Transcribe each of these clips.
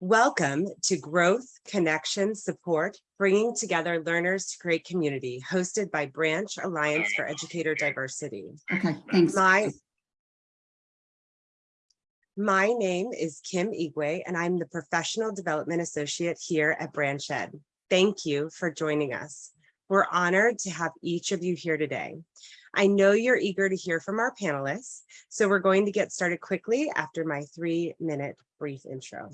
Welcome to Growth, Connection, Support, Bringing Together Learners to Create Community, hosted by Branch Alliance for Educator Diversity. Okay, thanks. My, my name is Kim Igwe, and I'm the Professional Development Associate here at Branch Ed. Thank you for joining us. We're honored to have each of you here today. I know you're eager to hear from our panelists, so we're going to get started quickly after my three minute brief intro.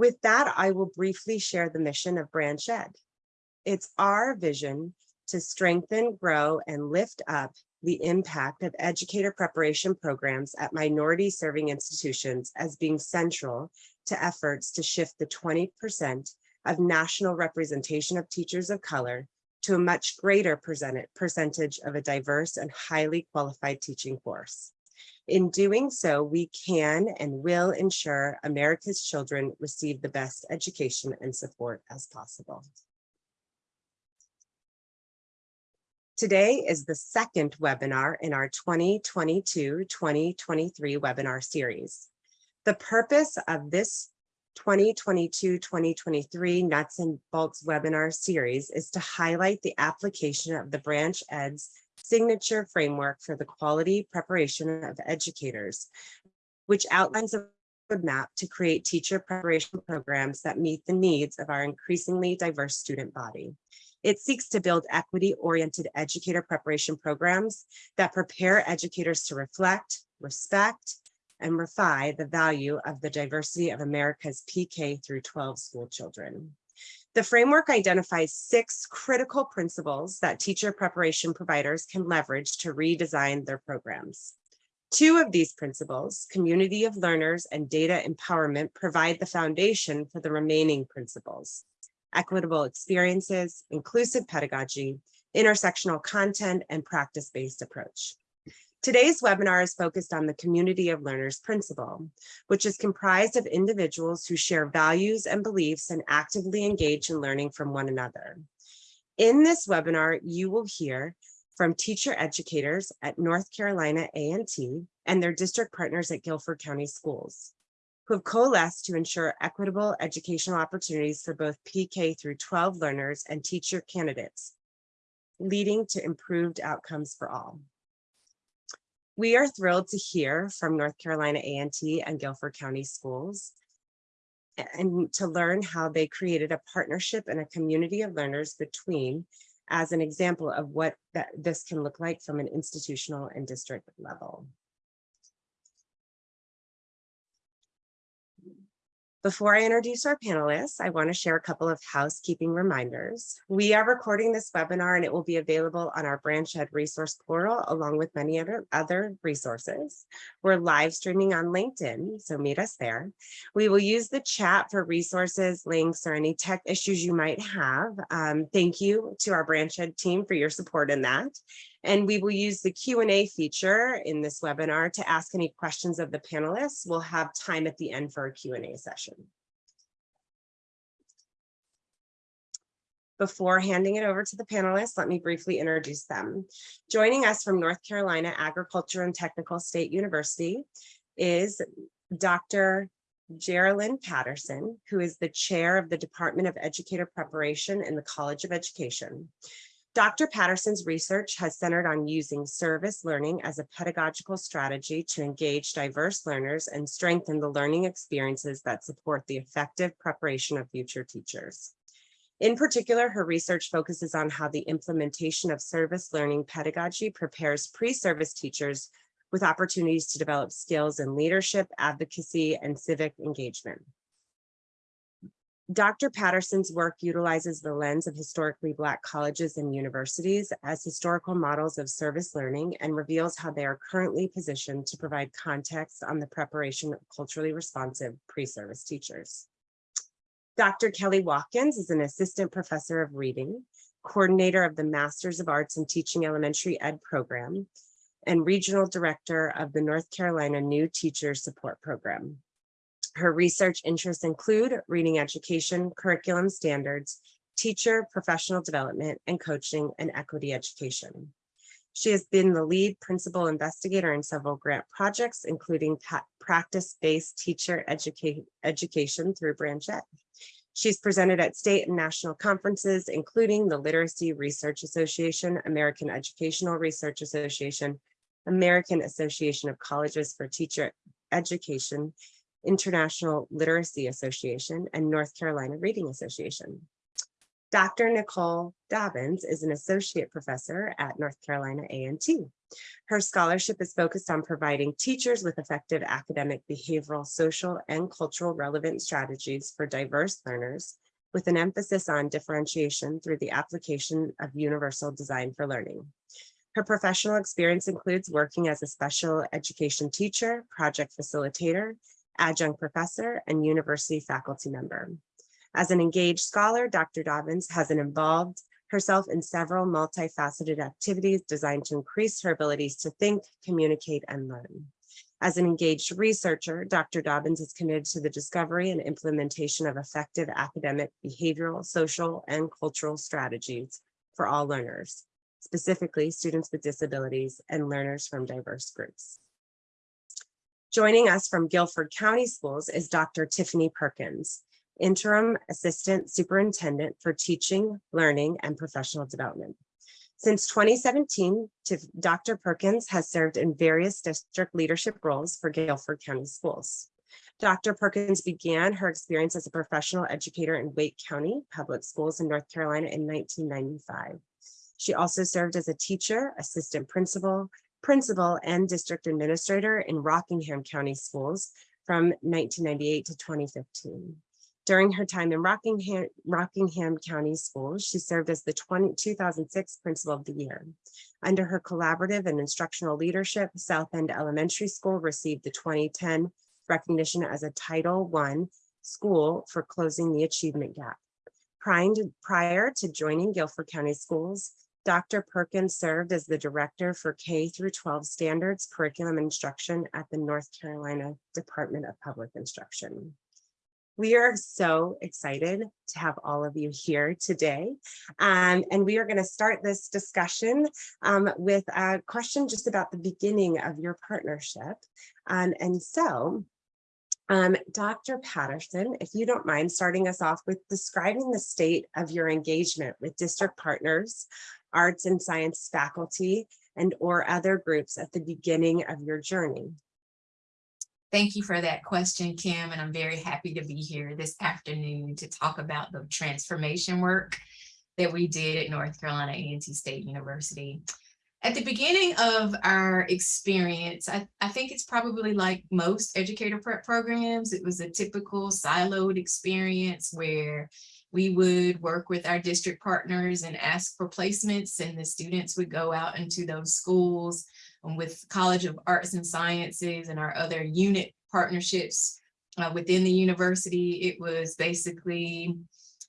With that, I will briefly share the mission of Branch Ed. It's our vision to strengthen, grow, and lift up the impact of educator preparation programs at minority serving institutions as being central to efforts to shift the 20% of national representation of teachers of color to a much greater percentage of a diverse and highly qualified teaching force. In doing so, we can and will ensure America's children receive the best education and support as possible. Today is the second webinar in our 2022-2023 webinar series. The purpose of this 2022-2023 Nuts and Bolts webinar series is to highlight the application of the Branch Ed's signature framework for the quality preparation of educators, which outlines a roadmap to create teacher preparation programs that meet the needs of our increasingly diverse student body. It seeks to build equity-oriented educator preparation programs that prepare educators to reflect, respect, and refine the value of the diversity of America's PK through 12 school children. The framework identifies six critical principles that teacher preparation providers can leverage to redesign their programs. Two of these principles, community of learners and data empowerment, provide the foundation for the remaining principles. Equitable experiences, inclusive pedagogy, intersectional content, and practice-based approach. Today's webinar is focused on the community of learners principle, which is comprised of individuals who share values and beliefs and actively engage in learning from one another. In this webinar, you will hear from teacher educators at North Carolina A&T and their district partners at Guilford County Schools, who have coalesced to ensure equitable educational opportunities for both PK through 12 learners and teacher candidates, leading to improved outcomes for all. We are thrilled to hear from North Carolina A&T and Guilford County Schools and to learn how they created a partnership and a community of learners between as an example of what that this can look like from an institutional and district level. Before I introduce our panelists, I want to share a couple of housekeeping reminders. We are recording this webinar and it will be available on our Branch Ed resource portal along with many other, other resources. We're live streaming on LinkedIn, so meet us there. We will use the chat for resources, links, or any tech issues you might have. Um, thank you to our Branch Ed team for your support in that. And we will use the Q&A feature in this webinar to ask any questions of the panelists. We'll have time at the end for a Q&A session. Before handing it over to the panelists, let me briefly introduce them. Joining us from North Carolina Agriculture and Technical State University is Dr. Geraldine Patterson, who is the chair of the Department of Educator Preparation in the College of Education. Dr. Patterson's research has centered on using service learning as a pedagogical strategy to engage diverse learners and strengthen the learning experiences that support the effective preparation of future teachers. In particular, her research focuses on how the implementation of service learning pedagogy prepares pre-service teachers with opportunities to develop skills in leadership, advocacy, and civic engagement. Dr. Patterson's work utilizes the lens of historically Black colleges and universities as historical models of service learning and reveals how they are currently positioned to provide context on the preparation of culturally responsive pre-service teachers. Dr. Kelly Watkins is an assistant professor of reading, coordinator of the Masters of Arts in Teaching Elementary Ed program, and regional director of the North Carolina New Teacher Support Program. Her research interests include reading education, curriculum standards, teacher professional development, and coaching and equity education. She has been the lead principal investigator in several grant projects, including practice-based teacher educate, education through Branch. She's presented at state and national conferences, including the Literacy Research Association, American Educational Research Association, American Association of Colleges for Teacher Education, International Literacy Association, and North Carolina Reading Association. Dr. Nicole Dobbins is an associate professor at North Carolina A&T. Her scholarship is focused on providing teachers with effective academic, behavioral, social, and cultural relevant strategies for diverse learners with an emphasis on differentiation through the application of universal design for learning. Her professional experience includes working as a special education teacher, project facilitator, adjunct professor, and university faculty member. As an engaged scholar, Dr. Dobbins has involved herself in several multifaceted activities designed to increase her abilities to think, communicate, and learn. As an engaged researcher, Dr. Dobbins is committed to the discovery and implementation of effective academic, behavioral, social, and cultural strategies for all learners, specifically students with disabilities and learners from diverse groups. Joining us from Guilford County Schools is Dr. Tiffany Perkins, Interim Assistant Superintendent for Teaching, Learning, and Professional Development. Since 2017, Dr. Perkins has served in various district leadership roles for Guilford County Schools. Dr. Perkins began her experience as a professional educator in Wake County Public Schools in North Carolina in 1995. She also served as a teacher, assistant principal, principal, and district administrator in Rockingham County Schools from 1998 to 2015. During her time in Rockingham, Rockingham County Schools, she served as the 20 2006 Principal of the Year. Under her collaborative and instructional leadership, South End Elementary School received the 2010 recognition as a Title I school for closing the achievement gap. Prior to, prior to joining Guilford County Schools, Dr. Perkins served as the Director for K through 12 Standards Curriculum Instruction at the North Carolina Department of Public Instruction. We are so excited to have all of you here today. Um, and we are going to start this discussion um, with a question just about the beginning of your partnership. Um, and so, um, Dr. Patterson, if you don't mind starting us off with describing the state of your engagement with district partners, arts and science faculty, and or other groups at the beginning of your journey. Thank you for that question, Kim, and I'm very happy to be here this afternoon to talk about the transformation work that we did at North Carolina A&T State University. At the beginning of our experience, I, I think it's probably like most educator prep programs, it was a typical siloed experience where we would work with our district partners and ask for placements and the students would go out into those schools um, with College of Arts and Sciences and our other unit partnerships uh, within the university. It was basically,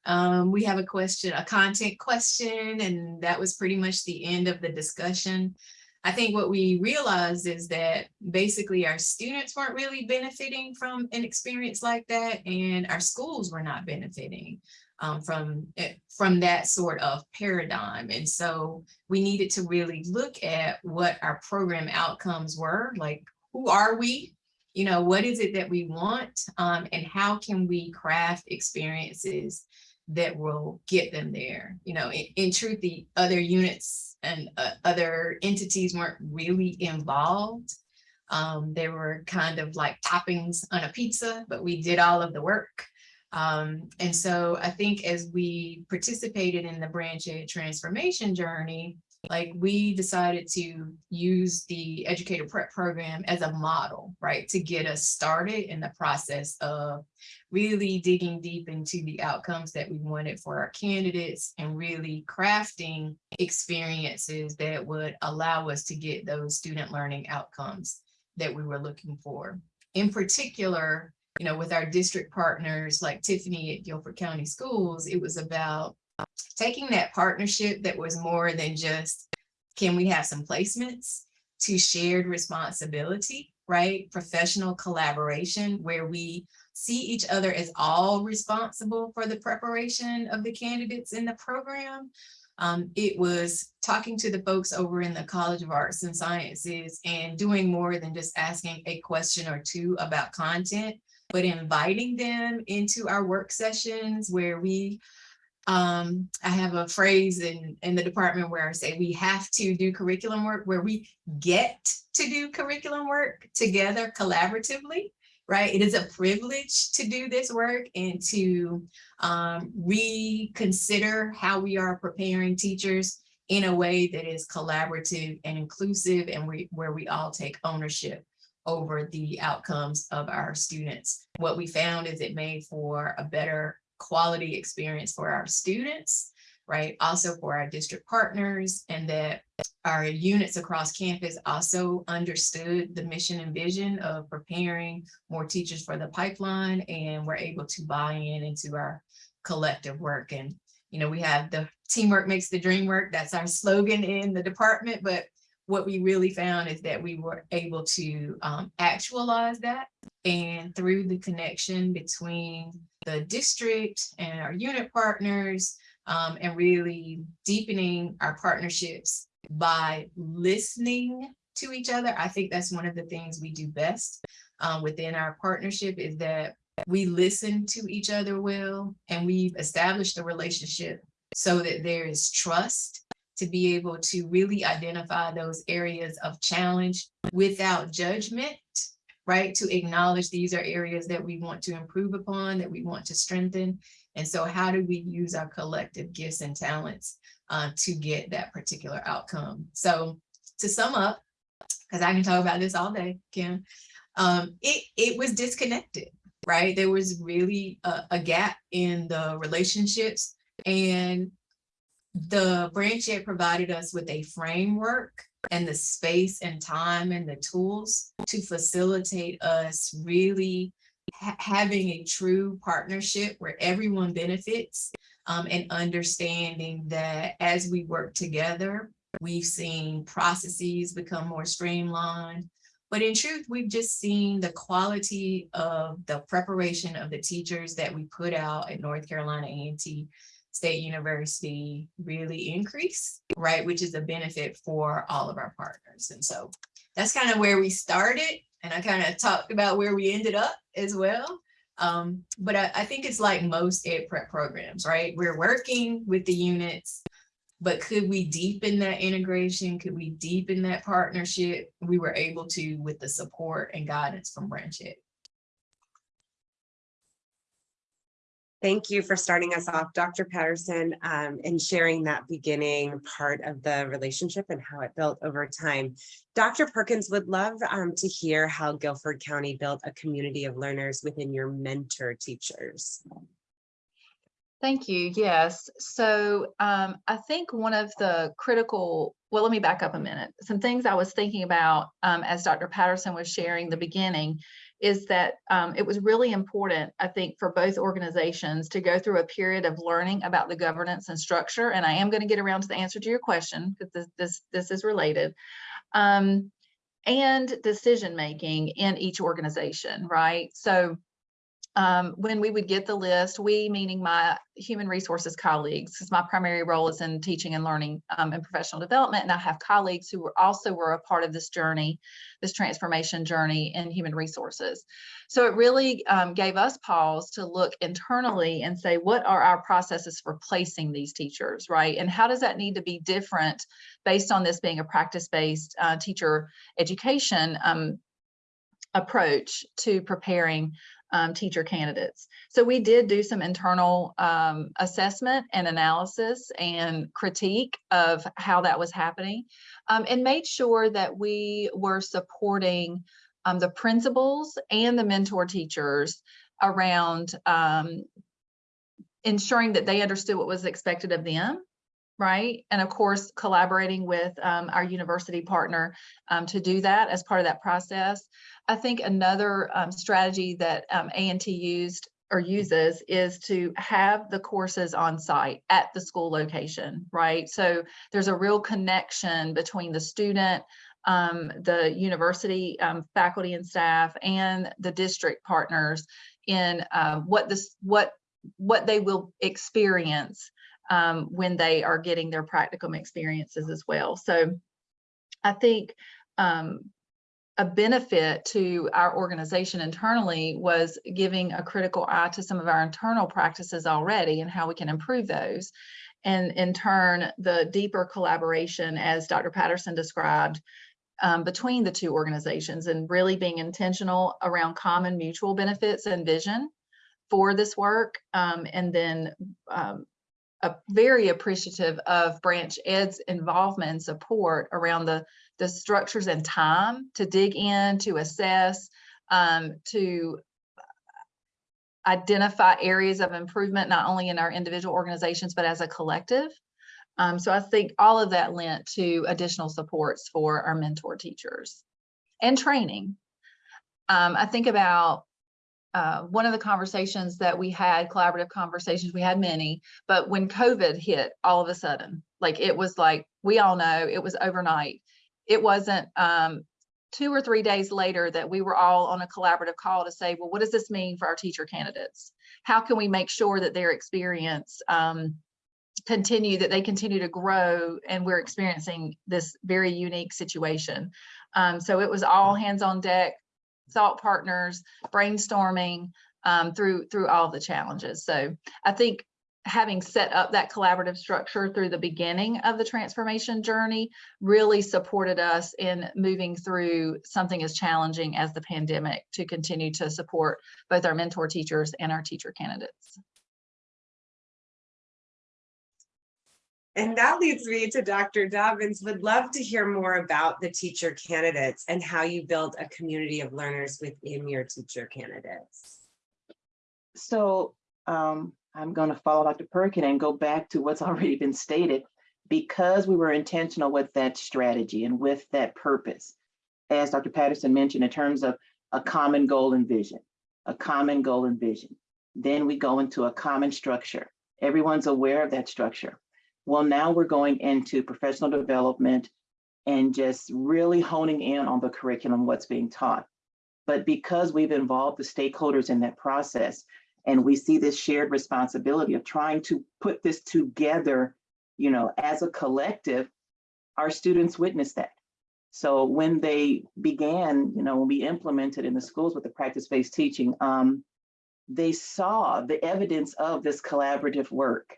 um, we have a question, a content question, and that was pretty much the end of the discussion. I think what we realized is that basically our students weren't really benefiting from an experience like that, and our schools were not benefiting um, from, eh, from that sort of paradigm. And so we needed to really look at what our program outcomes were, like who are we? You know, what is it that we want? Um, and how can we craft experiences that will get them there? You know, in, in truth, the other units and uh, other entities weren't really involved. Um, they were kind of like toppings on a pizza, but we did all of the work. Um, and so I think as we participated in the branch ed transformation journey, like we decided to use the educator prep program as a model, right, to get us started in the process of really digging deep into the outcomes that we wanted for our candidates and really crafting experiences that would allow us to get those student learning outcomes that we were looking for. In particular, you know, with our district partners like Tiffany at Guilford County Schools, it was about taking that partnership that was more than just, can we have some placements to shared responsibility, right? Professional collaboration where we see each other as all responsible for the preparation of the candidates in the program, Um, it was talking to the folks over in the College of Arts and Sciences and doing more than just asking a question or two about content, but inviting them into our work sessions where we um, I have a phrase in, in the department where I say we have to do curriculum work where we get to do curriculum work together collaboratively, right? It is a privilege to do this work and to um, reconsider how we are preparing teachers in a way that is collaborative and inclusive and we, where we all take ownership over the outcomes of our students. What we found is it made for a better quality experience for our students, right? Also for our district partners and that our units across campus also understood the mission and vision of preparing more teachers for the pipeline and were able to buy in into our collective work. And, you know, we have the teamwork makes the dream work. That's our slogan in the department, but what we really found is that we were able to um, actualize that and through the connection between the district and our unit partners um, and really deepening our partnerships by listening to each other. I think that's one of the things we do best um, within our partnership is that we listen to each other well and we've established a relationship so that there is trust to be able to really identify those areas of challenge without judgment, right? To acknowledge these are areas that we want to improve upon, that we want to strengthen. And so how do we use our collective gifts and talents uh, to get that particular outcome? So to sum up, because I can talk about this all day, Kim, um, it, it was disconnected, right? There was really a, a gap in the relationships and the Branch Ed provided us with a framework and the space and time and the tools to facilitate us really ha having a true partnership where everyone benefits um, and understanding that as we work together, we've seen processes become more streamlined. But in truth, we've just seen the quality of the preparation of the teachers that we put out at North Carolina A&T State University really increase, right? Which is a benefit for all of our partners. And so that's kind of where we started. And I kind of talked about where we ended up as well. Um, but I, I think it's like most ed prep programs, right? We're working with the units, but could we deepen that integration? Could we deepen that partnership? We were able to with the support and guidance from Branch Ed. Thank you for starting us off, Dr. Patterson, um, and sharing that beginning part of the relationship and how it built over time. Dr. Perkins would love um, to hear how Guilford County built a community of learners within your mentor teachers. Thank you. Yes. So um, I think one of the critical, well, let me back up a minute. Some things I was thinking about um, as Dr. Patterson was sharing the beginning is that um, it was really important, I think, for both organizations to go through a period of learning about the governance and structure. And I am going to get around to the answer to your question because this, this, this is related. Um, and decision making in each organization, right? So um, when we would get the list, we meaning my human resources colleagues, because my primary role is in teaching and learning um, and professional development, and I have colleagues who were also were a part of this journey, this transformation journey in human resources. So it really um, gave us pause to look internally and say, what are our processes for placing these teachers, right? And how does that need to be different based on this being a practice-based uh, teacher education um, approach to preparing um, teacher candidates. So we did do some internal um, assessment and analysis and critique of how that was happening um, and made sure that we were supporting um, the principals and the mentor teachers around um, ensuring that they understood what was expected of them right? And of course, collaborating with um, our university partner um, to do that as part of that process. I think another um, strategy that um, A&T used or uses is to have the courses on site at the school location, right? So there's a real connection between the student, um, the university um, faculty and staff, and the district partners in uh, what this what what they will experience um, when they are getting their practicum experiences as well. So I think um, a benefit to our organization internally was giving a critical eye to some of our internal practices already and how we can improve those. And in turn, the deeper collaboration, as Dr. Patterson described, um, between the two organizations and really being intentional around common mutual benefits and vision for this work. Um, and then um, very appreciative of Branch Ed's involvement and support around the, the structures and time to dig in, to assess, um, to identify areas of improvement, not only in our individual organizations, but as a collective. Um, so I think all of that lent to additional supports for our mentor teachers and training. Um, I think about uh, one of the conversations that we had, collaborative conversations, we had many, but when COVID hit all of a sudden, like it was like, we all know it was overnight. It wasn't um, two or three days later that we were all on a collaborative call to say, well, what does this mean for our teacher candidates? How can we make sure that their experience um, continue, that they continue to grow and we're experiencing this very unique situation. Um, so it was all hands on deck, thought partners, brainstorming um, through through all the challenges. So I think having set up that collaborative structure through the beginning of the transformation journey really supported us in moving through something as challenging as the pandemic to continue to support both our mentor teachers and our teacher candidates. And that leads me to Dr. Dobbins. Would love to hear more about the teacher candidates and how you build a community of learners within your teacher candidates. So um, I'm going to follow Dr. Perkin and go back to what's already been stated. Because we were intentional with that strategy and with that purpose, as Dr. Patterson mentioned, in terms of a common goal and vision, a common goal and vision. Then we go into a common structure. Everyone's aware of that structure. Well, now we're going into professional development and just really honing in on the curriculum, what's being taught. But because we've involved the stakeholders in that process, and we see this shared responsibility of trying to put this together, you know, as a collective, our students witnessed that. So when they began, you know, when we implemented in the schools with the practice-based teaching, um, they saw the evidence of this collaborative work.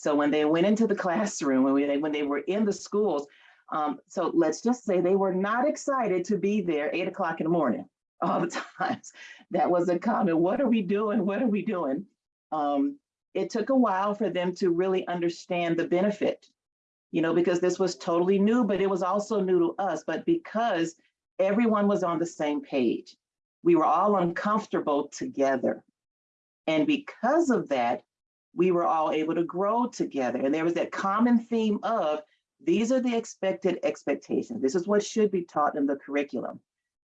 So when they went into the classroom, when, we, when they were in the schools, um, so let's just say they were not excited to be there eight o'clock in the morning all the times. That was a comment, what are we doing? What are we doing? Um, it took a while for them to really understand the benefit, you know, because this was totally new, but it was also new to us. But because everyone was on the same page, we were all uncomfortable together. And because of that, we were all able to grow together. And there was that common theme of these are the expected expectations. This is what should be taught in the curriculum.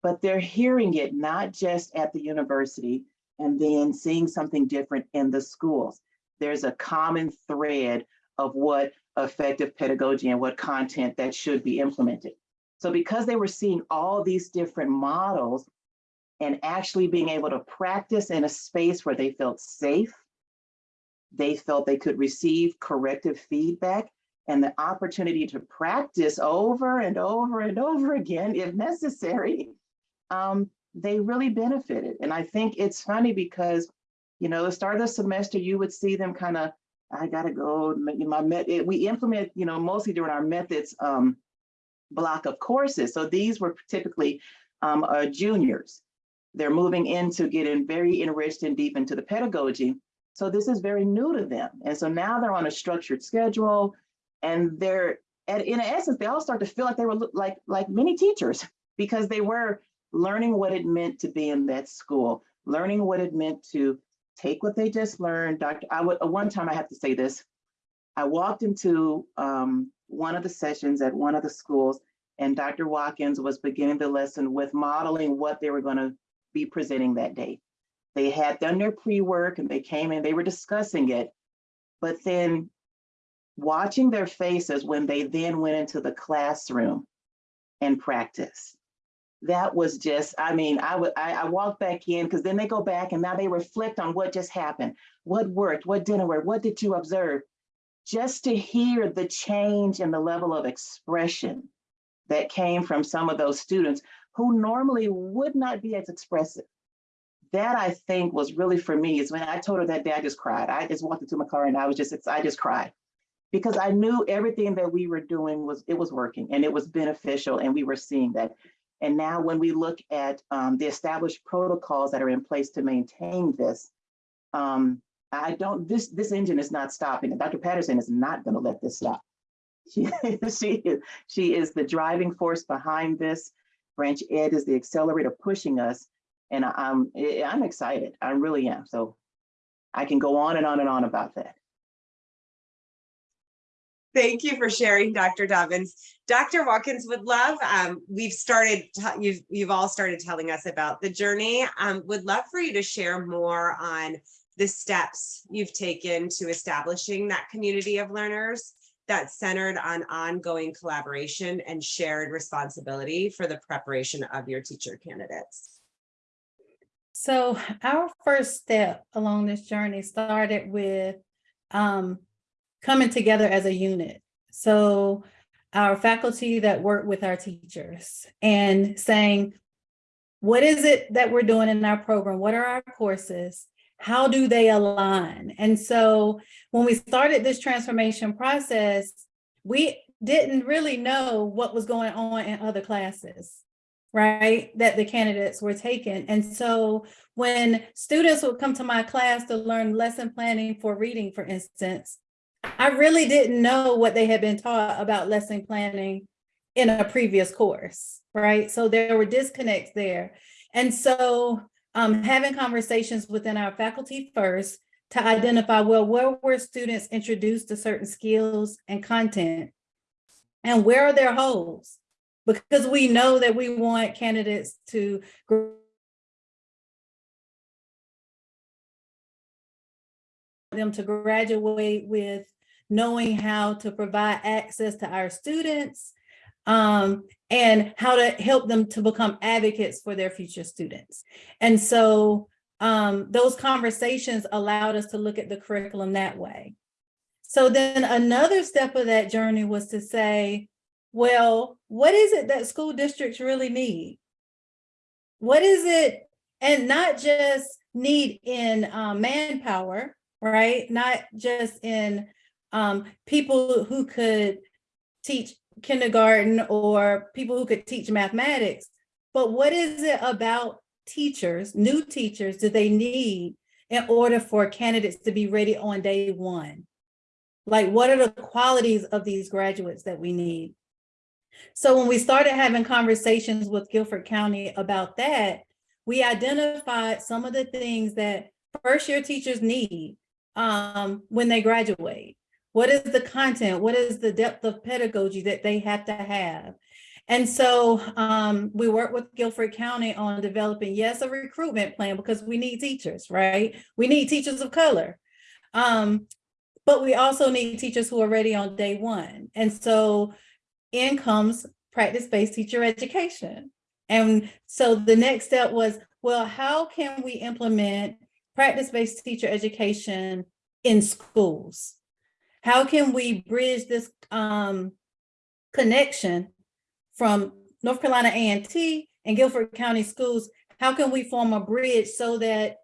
But they're hearing it not just at the university and then seeing something different in the schools. There's a common thread of what effective pedagogy and what content that should be implemented. So because they were seeing all these different models and actually being able to practice in a space where they felt safe, they felt they could receive corrective feedback and the opportunity to practice over and over and over again if necessary, um, they really benefited. And I think it's funny because, you know, the start of the semester, you would see them kind of, I gotta go, my met, we implement, you know, mostly during our methods um, block of courses. So these were typically um, uh, juniors. They're moving into getting very enriched and deep into the pedagogy. So this is very new to them. And so now they're on a structured schedule and they're, and in essence, they all start to feel like they were like, like many teachers because they were learning what it meant to be in that school, learning what it meant to take what they just learned. Dr. I would, one time I have to say this, I walked into um, one of the sessions at one of the schools and Dr. Watkins was beginning the lesson with modeling what they were gonna be presenting that day. They had done their pre-work and they came in, they were discussing it. But then watching their faces when they then went into the classroom and practice. That was just, I mean, I would I, I walked back in because then they go back and now they reflect on what just happened. What worked, what didn't work, what did you observe? just to hear the change in the level of expression that came from some of those students who normally would not be as expressive. That I think was really for me is when I told her that day, I just cried. I just walked into my car and I was just, I just cried. Because I knew everything that we were doing was, it was working and it was beneficial and we were seeing that. And now when we look at um, the established protocols that are in place to maintain this, um, I don't, this, this engine is not stopping. And Dr. Patterson is not gonna let this stop. She, she, she is the driving force behind this. Branch Ed is the accelerator pushing us. And I'm, eh, I'm excited. I really am. So I can go on and on and on about that. Thank you for sharing, Dr. Dobbins. Dr. Watkins would love, um, we've started, you've, you've all started telling us about the journey. Um, would love for you to share more on the steps you've taken to establishing that community of learners that's centered on ongoing collaboration and shared responsibility for the preparation of your teacher candidates. So our first step along this journey started with um, coming together as a unit. So our faculty that work with our teachers and saying, what is it that we're doing in our program? What are our courses? How do they align? And so when we started this transformation process, we didn't really know what was going on in other classes right, that the candidates were taking. And so when students would come to my class to learn lesson planning for reading, for instance, I really didn't know what they had been taught about lesson planning in a previous course, right? So there were disconnects there. And so um, having conversations within our faculty first to identify, well, where were students introduced to certain skills and content? And where are their holes? Because we know that we want candidates to them to graduate with knowing how to provide access to our students um, and how to help them to become advocates for their future students. And so um, those conversations allowed us to look at the curriculum that way. So then another step of that journey was to say, well, what is it that school districts really need? What is it, and not just need in um, manpower, right? Not just in um, people who could teach kindergarten or people who could teach mathematics, but what is it about teachers, new teachers, do they need in order for candidates to be ready on day one? Like, what are the qualities of these graduates that we need? So when we started having conversations with Guilford County about that, we identified some of the things that first year teachers need um, when they graduate. What is the content? What is the depth of pedagogy that they have to have? And so um, we work with Guilford County on developing, yes, a recruitment plan because we need teachers, right? We need teachers of color. Um, but we also need teachers who are ready on day one. And so in comes practice-based teacher education. And so the next step was, well, how can we implement practice-based teacher education in schools? How can we bridge this um, connection from North Carolina A&T and Guilford County schools? How can we form a bridge so that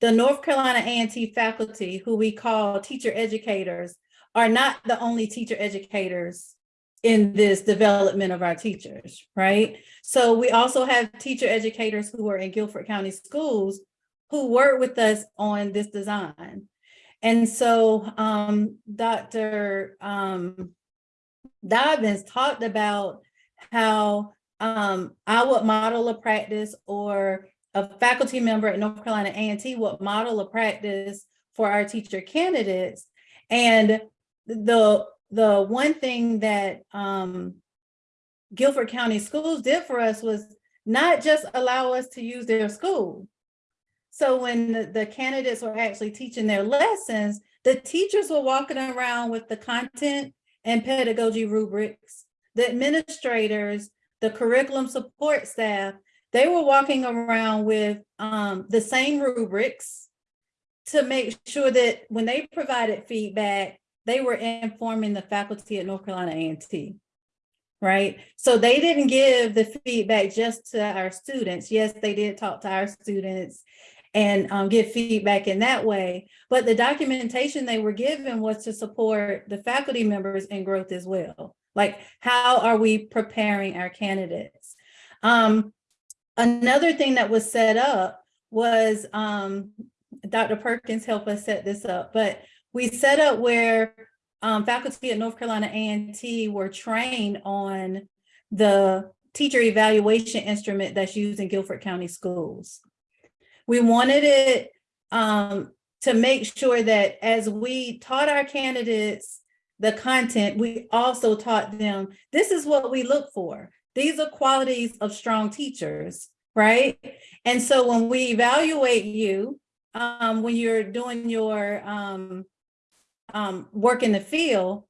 the North Carolina A&T faculty, who we call teacher educators, are not the only teacher educators in this development of our teachers, right? So we also have teacher educators who are in Guilford County schools who work with us on this design. And so um, Dr. Um, Dobbins talked about how um, I would model a practice or a faculty member at North Carolina A&T would model a practice for our teacher candidates. And the the one thing that um, Guilford County Schools did for us was not just allow us to use their school. So when the, the candidates were actually teaching their lessons, the teachers were walking around with the content and pedagogy rubrics. The administrators, the curriculum support staff, they were walking around with um, the same rubrics to make sure that when they provided feedback, they were informing the faculty at North Carolina A and T. Right? So they didn't give the feedback just to our students. Yes, they did talk to our students and um, give feedback in that way. But the documentation they were given was to support the faculty members in growth as well. Like, how are we preparing our candidates? Um, another thing that was set up was um, Dr. Perkins helped us set this up, but we set up where um, faculty at North Carolina A&T were trained on the teacher evaluation instrument that's used in Guilford County Schools. We wanted it um, to make sure that as we taught our candidates the content, we also taught them, this is what we look for. These are qualities of strong teachers, right? And so when we evaluate you, um, when you're doing your um, um, work in the field,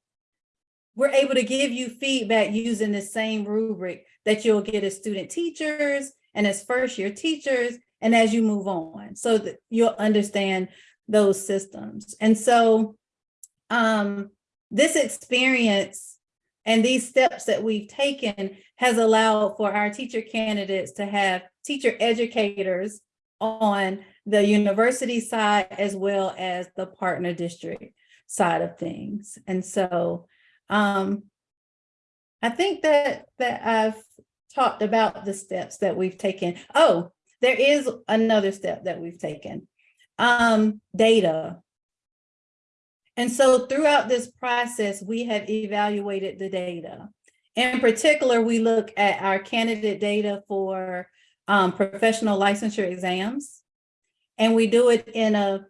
we're able to give you feedback using the same rubric that you'll get as student teachers and as first year teachers and as you move on so that you'll understand those systems. And so um, this experience and these steps that we've taken has allowed for our teacher candidates to have teacher educators on the university side as well as the partner district side of things. And so um, I think that that I've talked about the steps that we've taken. Oh, there is another step that we've taken. Um, data. And so throughout this process, we have evaluated the data. In particular, we look at our candidate data for um, professional licensure exams. And we do it in a,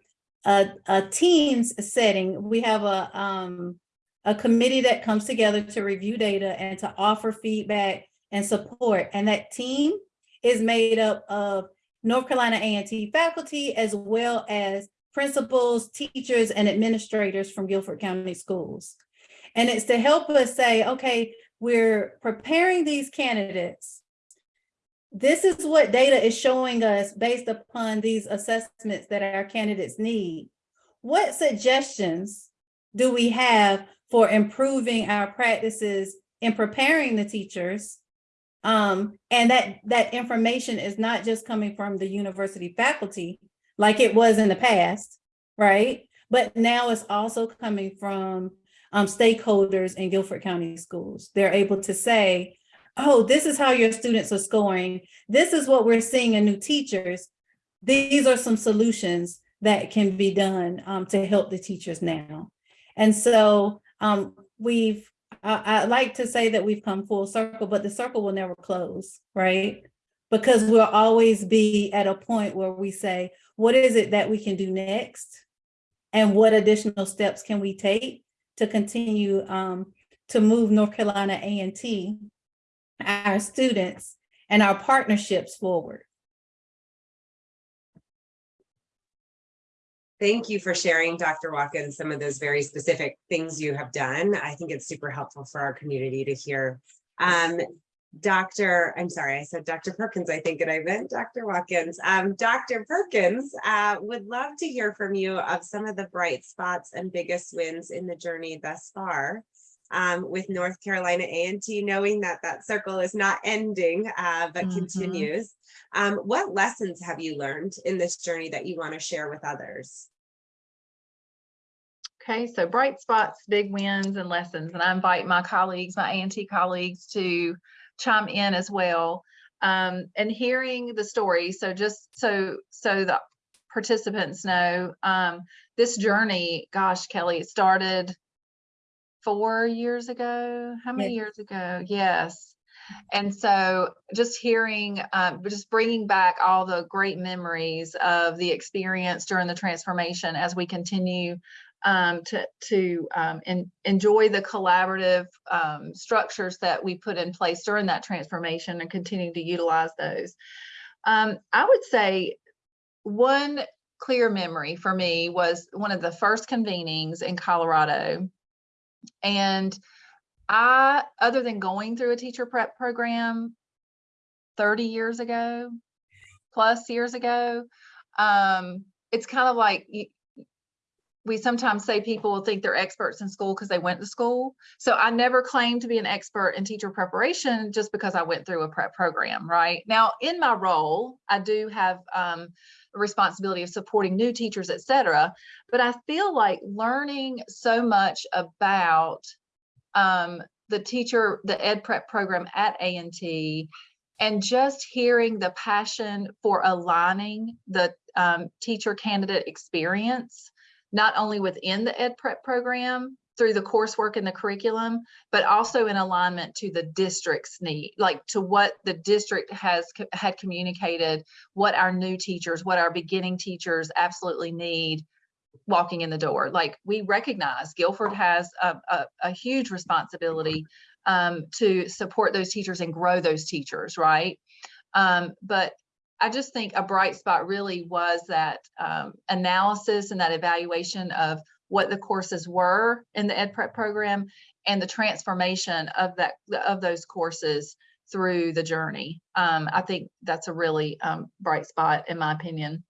a, a teams setting. We have a, um, a committee that comes together to review data and to offer feedback and support. And that team is made up of North Carolina A&T faculty as well as principals, teachers, and administrators from Guilford County Schools. And it's to help us say, okay, we're preparing these candidates. This is what data is showing us based upon these assessments that our candidates need. What suggestions do we have for improving our practices in preparing the teachers um, and that that information is not just coming from the university faculty like it was in the past, right? But now it's also coming from um, stakeholders in Guilford County schools. They're able to say, oh, this is how your students are scoring. This is what we're seeing in new teachers. These are some solutions that can be done um, to help the teachers now. And so um, we've I, I like to say that we've come full circle, but the circle will never close, right? Because we'll always be at a point where we say, what is it that we can do next? And what additional steps can we take to continue um, to move North Carolina A&T, our students, and our partnerships forward? Thank you for sharing, Dr. Watkins, some of those very specific things you have done. I think it's super helpful for our community to hear. Um, Dr. I'm sorry, I said Dr. Perkins, I think, and I meant Dr. Watkins. Um, Dr. Perkins, uh, would love to hear from you of some of the bright spots and biggest wins in the journey thus far. Um, with North Carolina A&T, knowing that that circle is not ending, uh, but Mhm. continues. Um, what lessons have you learned in this journey that you want to share with others? Okay, so bright spots, big wins and lessons, and I invite my colleagues, my A&T colleagues to chime in as well. Um, and hearing the story, so just so, so the participants know, um, this journey, gosh, Kelly, it started four years ago. How many years ago? Yes. And so just hearing, um, just bringing back all the great memories of the experience during the transformation as we continue um, to, to um, en- enjoy the collaborative um, structures that we put in place during that transformation and continue to utilize those. Um, I would say one clear memory for me was one of the first convenings in Colorado. And I, other than going through a teacher prep program 30 years ago, plus years ago, um, it's kind of like we sometimes say people think they're experts in school because they went to school. So I never claimed to be an expert in teacher preparation just because I went through a prep program, right? Now, in my role, I do have um, a responsibility of supporting new teachers, et cetera. But I feel like learning so much about um, the teacher, the ed prep program at A&T and just hearing the passion for aligning the um, teacher candidate experience, not only within the ed prep program through the coursework and the curriculum, but also in alignment to the district's need, like to what the district has co- had communicated, what our new teachers, what our beginning teachers absolutely need walking in the door. Like we recognize Guilford has a, a, a huge responsibility um, to support those teachers and grow those teachers, right? Um, but I just think a bright spot really was that um, analysis and that evaluation of what the courses were in the ed prep program and the transformation of that of those courses through the journey. Um, I think that's a really um, bright spot in my opinion.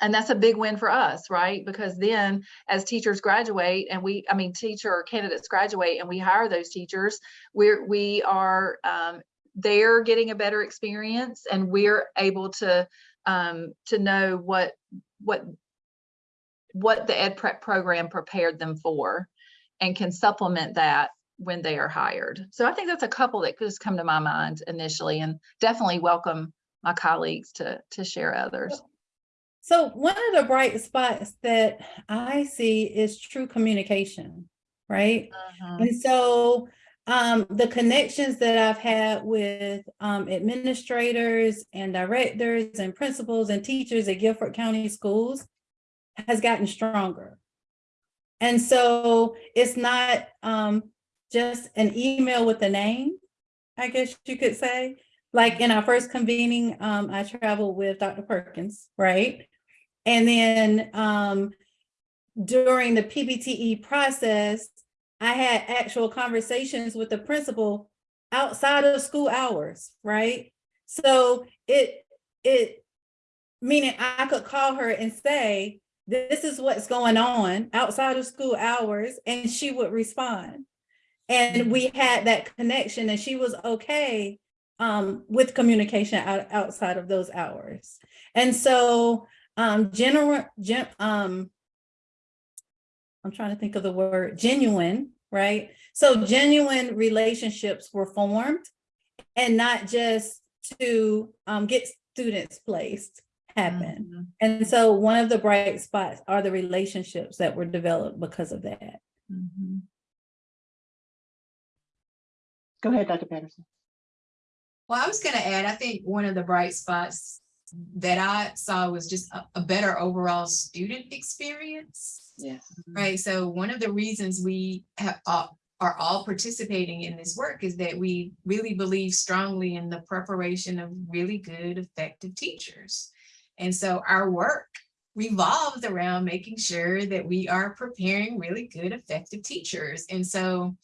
And that's a big win for us, right? Because then as teachers graduate and we, I mean, teacher candidates graduate and we hire those teachers, we're, we are, um, they're getting a better experience and we're able to, um, to know what, what, what the ed prep program prepared them for and can supplement that when they are hired. So I think that's a couple that just come to my mind initially and definitely welcome my colleagues to, to share others. So one of the bright spots that I see is true communication, right? And so um, the connections that I've had with um, administrators and directors and principals and teachers at Guilford County Schools has gotten stronger. And so it's not um, just an email with a name, I guess you could say. Like in our first convening, um, I traveled with Dr. Perkins, right? And then um, during the PBTE process, I had actual conversations with the principal outside of school hours, right? So it, it, meaning I could call her and say, this is what's going on outside of school hours, and she would respond. And we had that connection and she was okay um, with communication out, outside of those hours. And so um, general, gen, um, I'm trying to think of the word genuine, right? So genuine relationships were formed and not just to um, get students placed happen. Mhm. And so one of the bright spots are the relationships that were developed because of that. Mhm. Go ahead, Dr. Patterson. Well, I was gonna add, I think one of the bright spots that I saw was just a, a better overall student experience. Yes. Right, so one of the reasons we have, uh, are all participating in this work is that we really believe strongly in the preparation of really good, effective teachers. And so our work revolves around making sure that we are preparing really good, effective teachers. And so,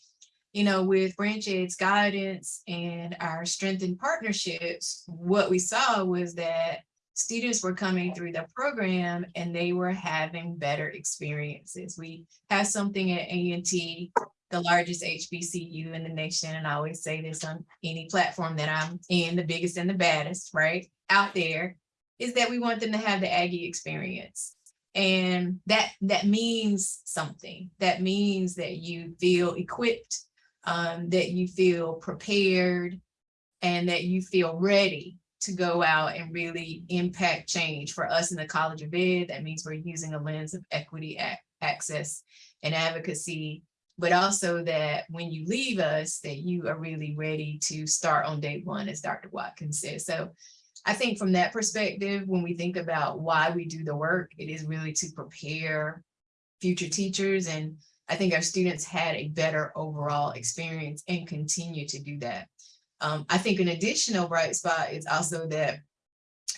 you know, with Branch Ed's guidance and our strengthened partnerships, what we saw was that students were coming through the program and they were having better experiences. We have something at A&T, the largest HBCU in the nation, and I always say this on any platform that I'm in, the biggest and the baddest, right, out there, is that we want them to have the Aggie experience. And that, that means something. That means that you feel equipped, um, that you feel prepared, and that you feel ready to go out and really impact change. For us in the College of Ed, that means we're using a lens of equity, access, and advocacy, but also that when you leave us, that you are really ready to start on day one, as Dr. Watkins said. So I think from that perspective, when we think about why we do the work, it is really to prepare future teachers. And I think our students had a better overall experience and continue to do that. Um, I think an additional bright spot is also that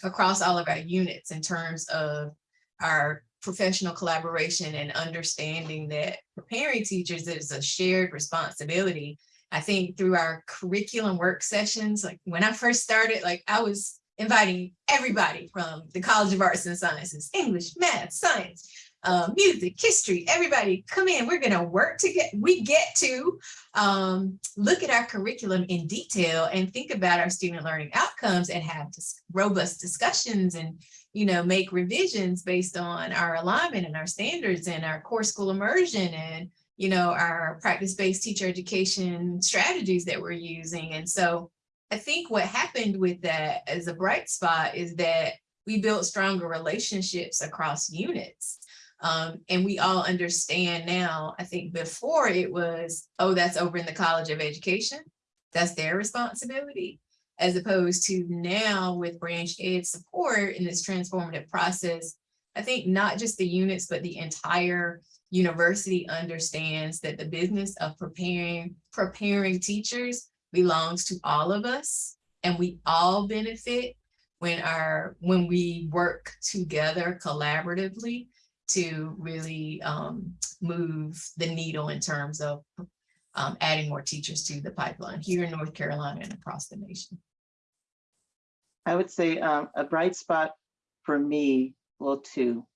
across all of our units in terms of our professional collaboration and understanding that preparing teachers is a shared responsibility. I think through our curriculum work sessions, like when I first started, like I was inviting everybody from the College of Arts and Sciences, English, math, science, uh, music, history, everybody come in. We're going to work to get, we get to um, look at our curriculum in detail and think about our student learning outcomes and have dis- robust discussions and, you know, make revisions based on our alignment and our standards and our core school immersion and, you know, our practice-based teacher education strategies that we're using. And so I think what happened with that as a bright spot is that we built stronger relationships across units. Um, and we all understand now, I think before it was, oh, that's over in the College of Education. That's their responsibility. As opposed to now with Branch Ed support in this transformative process, I think not just the units, but the entire university understands that the business of preparing, preparing teachers belongs to all of us and we all benefit when our, when we work together collaboratively to really um, move the needle in terms of um, adding more teachers to the pipeline here in North Carolina and across the nation. I would say um, a bright spot for me, well, two.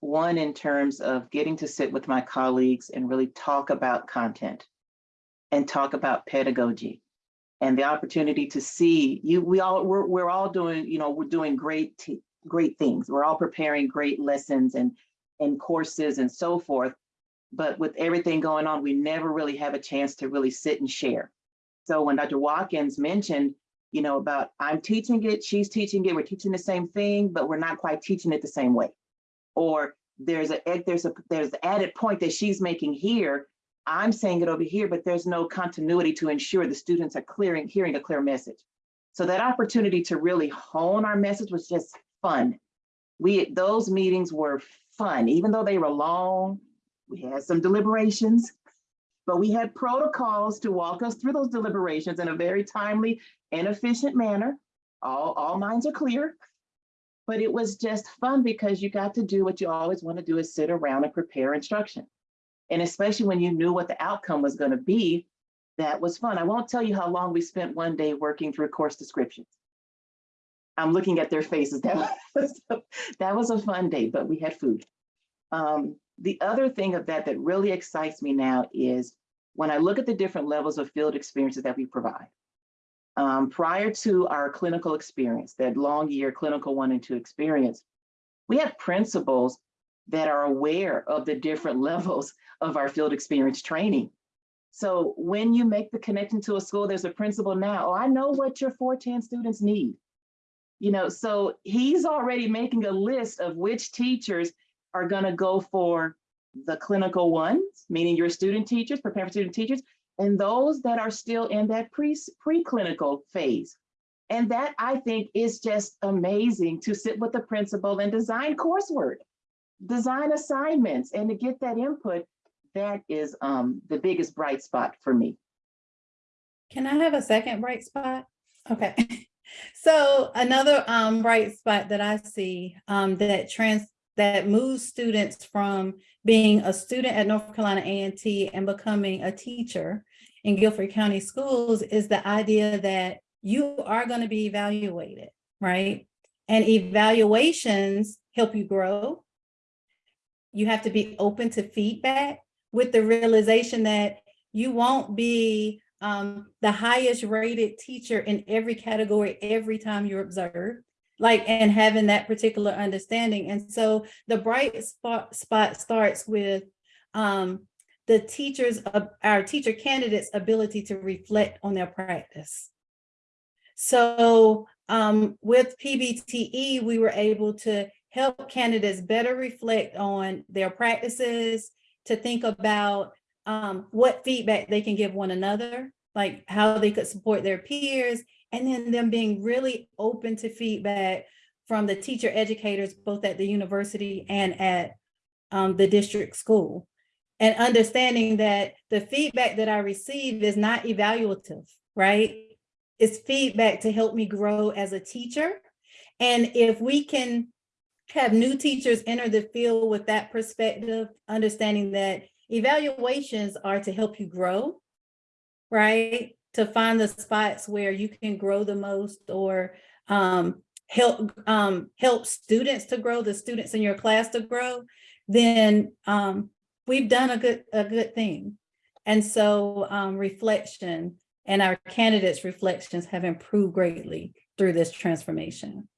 One, in terms of getting to sit with my colleagues and really talk about content and talk about pedagogy and the opportunity to see you, we all, we're, we're all doing, you know, we're doing great, great things. We're all preparing great lessons and, and courses and so forth. But with everything going on, we never really have a chance to really sit and share. So when Dr. Watkins mentioned, you know, about I'm teaching it, she's teaching it, we're teaching the same thing, but we're not quite teaching it the same way. Or there's a eh, there's a there's added point that she's making here. I'm saying it over here, but there's no continuity to ensure the students are clearing, hearing a clear message. So that opportunity to really hone our message was just fun. We those meetings were fun, even though they were long. We had some deliberations, but we had protocols to walk us through those deliberations in a very timely and efficient manner. All, all minds are clear. But it was just fun because you got to do what you always want to do is sit around and prepare instruction. And especially when you knew what the outcome was going to be, that was fun. I won't tell you how long we spent one day working through course descriptions. I'm looking at their faces. That was, that was a fun day, but we had food. Um, the other thing of that that really excites me now is when I look at the different levels of field experiences that we provide. Um, prior to our clinical experience, that long year clinical one and two experience, we have principals that are aware of the different levels of our field experience training. So when you make the connection to a school, there's a principal now, oh, I know what your 410 students need. You know, so he's already making a list of which teachers are gonna go for the clinical ones, meaning your student teachers, prepare for student teachers, and those that are still in that pre, preclinical phase. And that I think is just amazing to sit with the principal and design coursework, design assignments, and to get that input. That is um, the biggest bright spot for me. Can I have a second bright spot? Okay. So another um bright spot that I see um that trans that moves students from being a student at North Carolina A&T and becoming a teacher in Guilford County Schools is the idea that you are going to be evaluated, right? And evaluations help you grow. You have to be open to feedback with the realization that you won't be um, the highest rated teacher in every category every time you're observed like and having that particular understanding. And so the bright spot spot starts with um the teachers of our teacher candidates ability to reflect on their practice. So um with pbte we were able to help candidates better reflect on their practices to think about um what feedback they can give one another like how they could support their peers and then them being really open to feedback from the teacher educators, both at the university and at um, the district school. And understanding that the feedback that I receive is not evaluative, right? It's feedback to help me grow as a teacher. And if we can have new teachers enter the field with that perspective, understanding that evaluations are to help you grow, right? To find the spots where you can grow the most or um, help um, help students to grow, the students in your class to grow. then um, we've done a good, a good thing. And so um, reflection and our candidates' reflections have improved greatly through this transformation.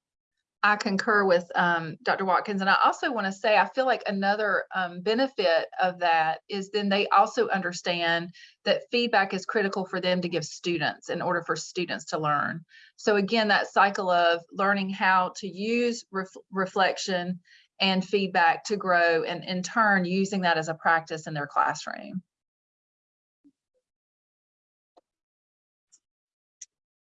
I concur with um, Dr. Watkins, and I also want to say, I feel like another um, benefit of that is then they also understand that feedback is critical for them to give students in order for students to learn. So again, that cycle of learning how to use ref reflection and feedback to grow, and in turn, using that as a practice in their classroom.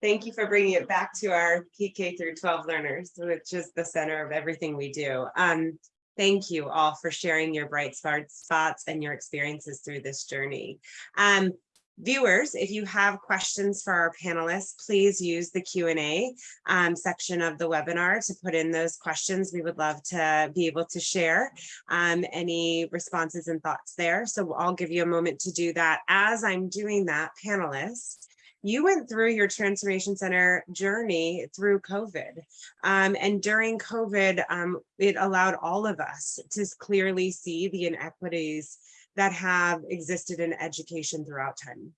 Thank you for bringing it back to our PK through 12 learners, which is the center of everything we do. Um, thank you all for sharing your bright spot- spots and your experiences through this journey. Um, viewers, if you have questions for our panelists, please use the Q and A um, section of the webinar to put in those questions. We would love to be able to share um, any responses and thoughts there. So I'll give you a moment to do that. As I'm doing that, panelists, you went through your transformation center journey through COVID. Um, and during COVID, um, it allowed all of us to clearly see the inequities that have existed in education throughout time.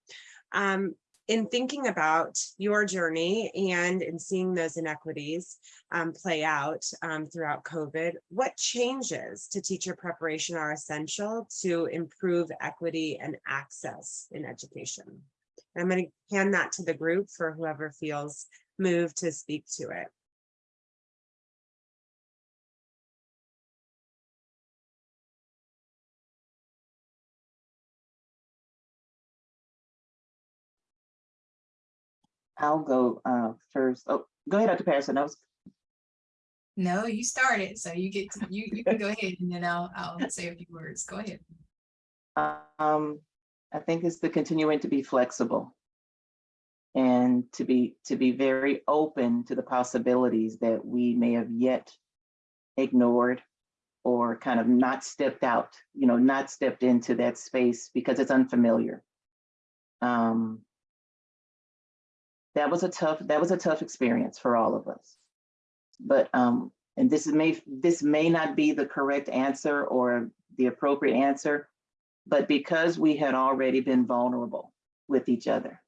Um, in thinking about your journey and in seeing those inequities um, play out um, throughout COVID, what changes to teacher preparation are essential to improve equity and access in education? I'm going to hand that to the group for whoever feels moved to speak to it. I'll go uh, first. Oh, go ahead, Dr. Patterson. I was No, you started, so you get, to you, you can go ahead and then I'll, I'll say a few words. Go ahead. Um, I think it's the continuing to be flexible and to be to be very open to the possibilities that we may have yet ignored or kind of not stepped out, you know, not stepped into that space because it's unfamiliar. Um, that was a tough that was a tough experience for all of us. But um, and this is may this may not be the correct answer or the appropriate answer, but because we had already been vulnerable with each other,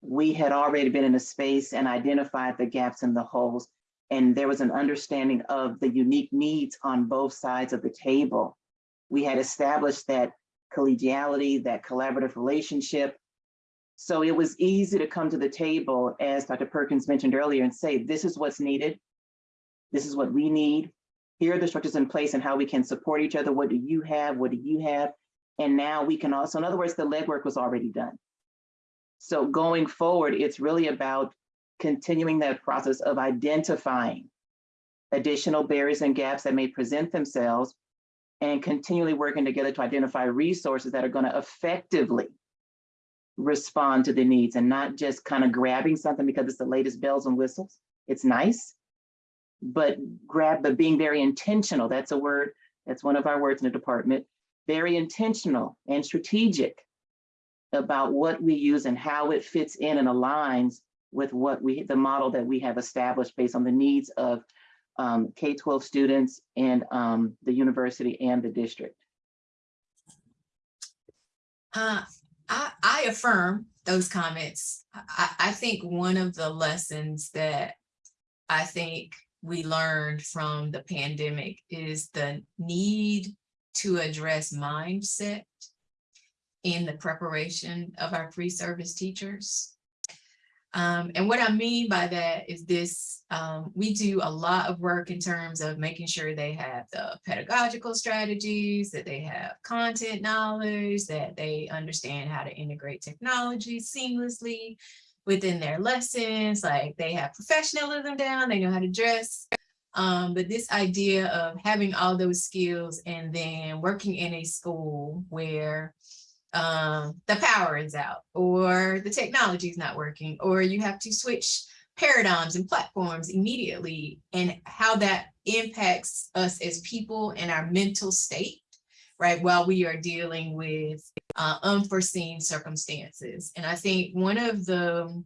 we had already been in a space and identified the gaps and the holes. And there was an understanding of the unique needs on both sides of the table. We had established that collegiality, that collaborative relationship. So it was easy to come to the table, as Dr. Perkins mentioned earlier, and say, this is what's needed. This is what we need. Here are the structures in place and how we can support each other. What do you have? What do you have? And now we can also, in other words, the legwork was already done. So going forward, it's really about continuing that process of identifying additional barriers and gaps that may present themselves and continually working together to identify resources that are going to effectively respond to the needs and not just kind of grabbing something because it's the latest bells and whistles. It's nice, but grab, but being very intentional. That's a word, that's one of our words in the department. Very intentional and strategic about what we use and how it fits in and aligns with what we, the model that we have established based on the needs of um, K-12 students and um, the university and the district. Uh, I, I affirm those comments. I, I think one of the lessons that I think we learned from the pandemic is the need to address mindset in the preparation of our pre-service teachers. Um, and what I mean by that is this, um, we do a lot of work in terms of making sure they have the pedagogical strategies, that they have content knowledge, that they understand how to integrate technology seamlessly within their lessons, like they have professionalism down, they know how to dress. Um, but this idea of having all those skills and then working in a school where um, the power is out or the technology is not working or you have to switch paradigms and platforms immediately and how that impacts us as people and our mental state right while we are dealing with uh, unforeseen circumstances and i think one of the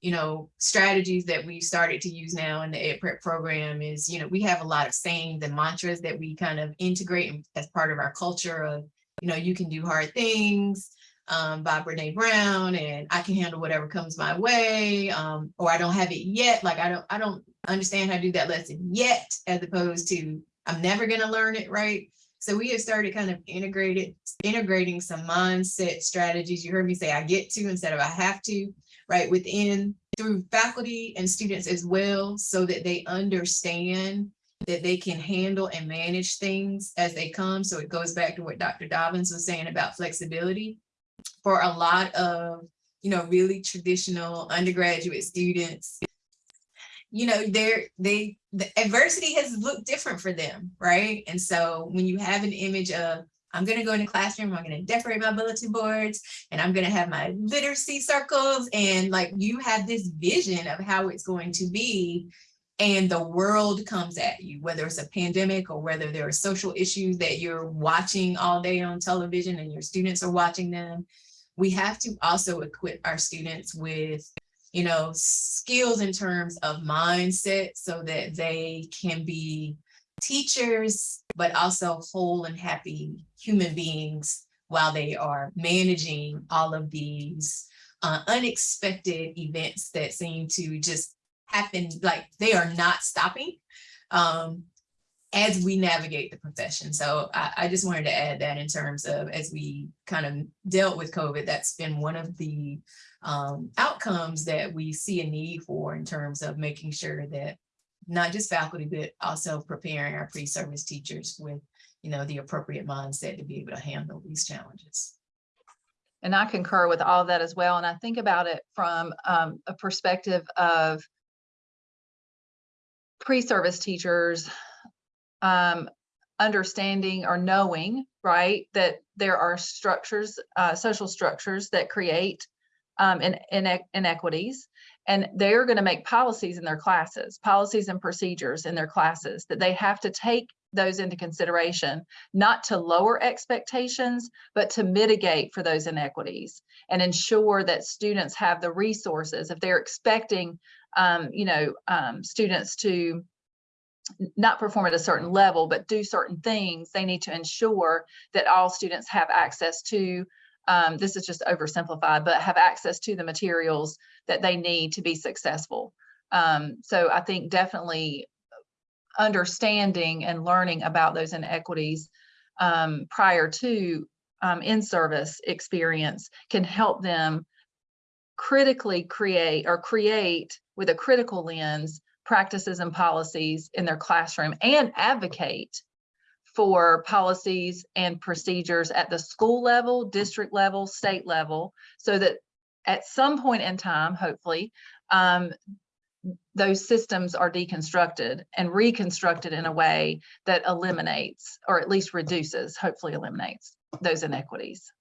you know, strategies that we started to use now in the Ed Prep program is, you know, we have a lot of sayings and mantras that we kind of integrate as part of our culture of, you know, you can do hard things um, by Brene Brown and I can handle whatever comes my way, um, or I don't have it yet. Like I don't, I don't understand how to do that lesson yet, as opposed to I'm never gonna learn it, right? So we have started kind of integrated, integrating some mindset strategies. You heard me say I get to instead of I have to, right? Within through faculty and students as well, so that they understand that they can handle and manage things as they come. So it goes back to what Dr. Dobbins was saying about flexibility. For a lot of, you know, really traditional undergraduate students, you know, they're, they, the adversity has looked different for them, right? And so when you have an image of, I'm gonna go in the classroom, I'm gonna decorate my bulletin boards, and I'm gonna have my literacy circles, and like you have this vision of how it's going to be, and the world comes at you, whether it's a pandemic or whether there are social issues that you're watching all day on television and your students are watching them. We have to also equip our students with, you know, skills in terms of mindset so that they can be teachers, but also whole and happy human beings while they are managing all of these uh, unexpected events that seem to just happen, like they are not stopping um, as we navigate the profession. So I, I just wanted to add that in terms of as we kind of dealt with COVID, that's been one of the um, outcomes that we see a need for in terms of making sure that not just faculty, but also preparing our pre-service teachers with, you know, the appropriate mindset to be able to handle these challenges. And I concur with all that as well. And I think about it from um, a perspective of pre-service teachers um, understanding or knowing, right, that there are structures, uh, social structures that create um, in, in inequities. And they're going to make policies in their classes, policies and procedures in their classes that they have to take those into consideration, not to lower expectations, but to mitigate for those inequities and ensure that students have the resources. If they're expecting, um, you know, um, students to not perform at a certain level, but do certain things, they need to ensure that all students have access to, um, this is just oversimplified, but have access to the materials that they need to be successful. Um, so I think definitely understanding and learning about those inequities um, prior to um, in-service experience can help them critically create or create with a critical lens practices and policies in their classroom and advocate for policies and procedures at the school level, district level, state level, so that at some point in time, hopefully, um, those systems are deconstructed and reconstructed in a way that eliminates or at least reduces, hopefully eliminates those inequities.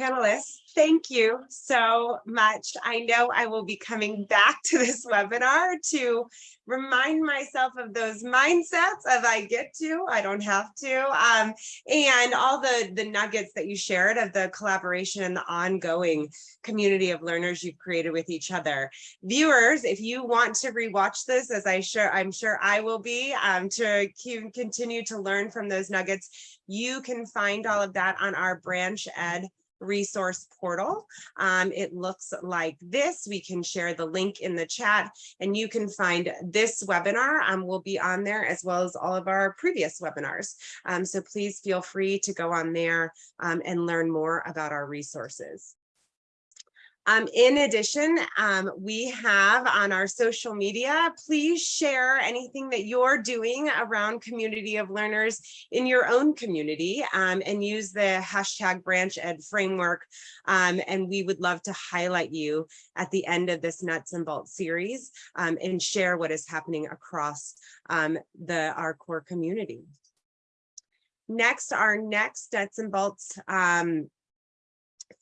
Panelists, thank you so much. I know I will be coming back to this webinar to remind myself of those mindsets of I get to, I don't have to, um, and all the, the nuggets that you shared of the collaboration and the ongoing community of learners you've created with each other. Viewers, if you want to rewatch this, as I sure I'm sure I will be, um, to continue to learn from those nuggets, you can find all of that on our Branch Ed resource portal. Um, it looks like this. We can share the link in the chat and you can find this webinar um, will be on there as well as all of our previous webinars. Um, so please feel free to go on there um, and learn more about our resources. Um, in addition, um, we have on our social media, please share anything that you're doing around community of learners in your own community um, and use the hashtag Branch Ed framework. Um, and we would love to highlight you at the end of this nuts and bolts series um, and share what is happening across um, the our core community. Next, our next nuts and bolts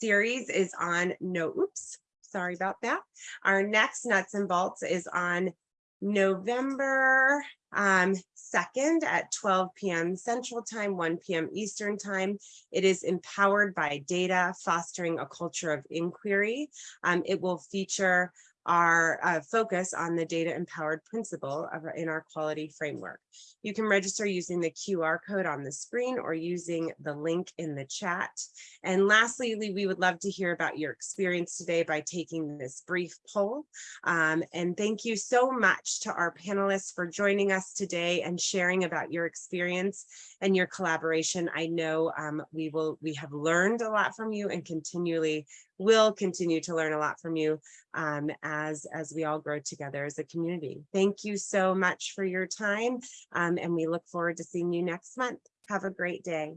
series is on no, oops, sorry about that. Our next nuts and bolts is on November Um, second, at twelve PM Central Time, one PM Eastern Time, it is empowered by data, fostering a culture of inquiry. Um, it will feature our uh, focus on the data empowered principle of our- in our quality framework. You can register using the QR code on the screen or using the link in the chat. And lastly, we would love to hear about your experience today by taking this brief poll. Um, and thank you so much to our panelists for joining us today and sharing about your experience and your collaboration. I know um, we will, we have learned a lot from you and continually will continue to learn a lot from you um, as, as we all grow together as a community. Thank you so much for your time. um, and we look forward to seeing you next month. Have a great day.